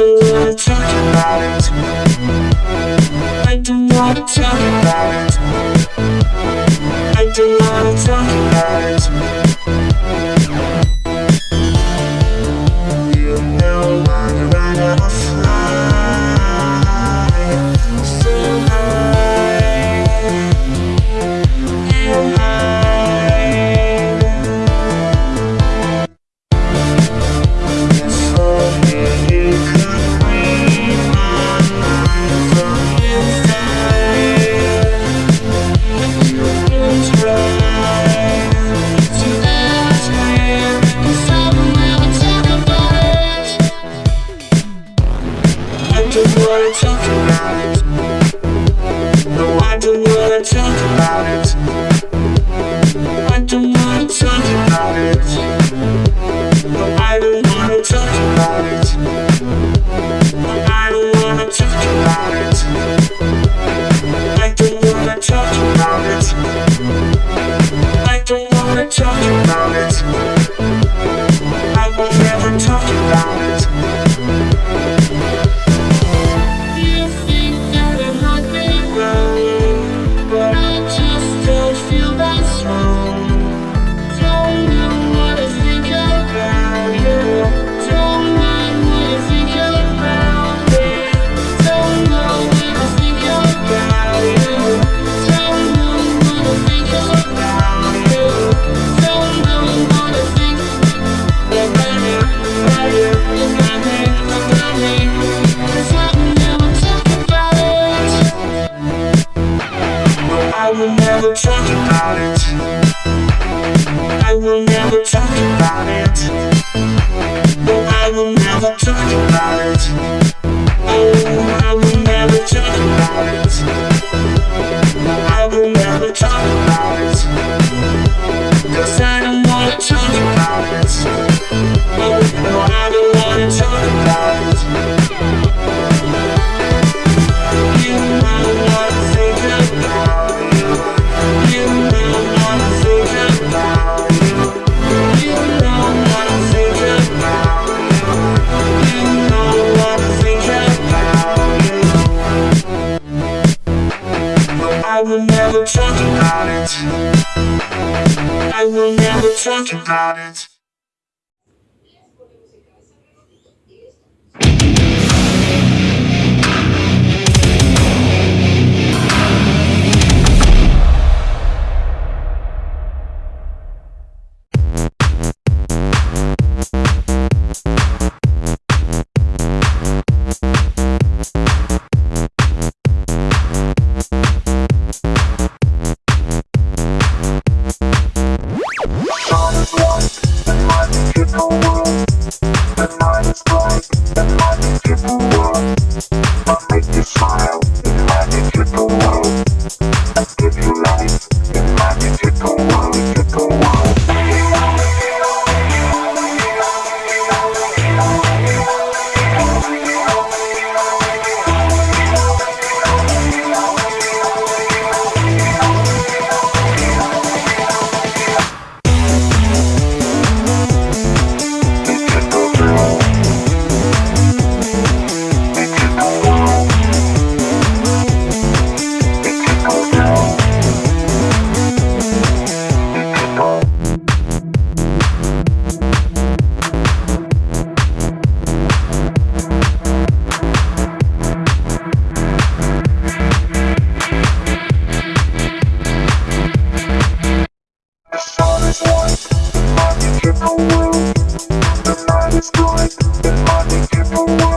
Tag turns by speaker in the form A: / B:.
A: talk about it I do not talk about it. I do not talk about it. just wanna talk about it. No, I don't wanna talk about it. I don't wanna talk about it. No, never talk about it. I will never talk about it. No, I will never talk about it. I will never talk about it. we can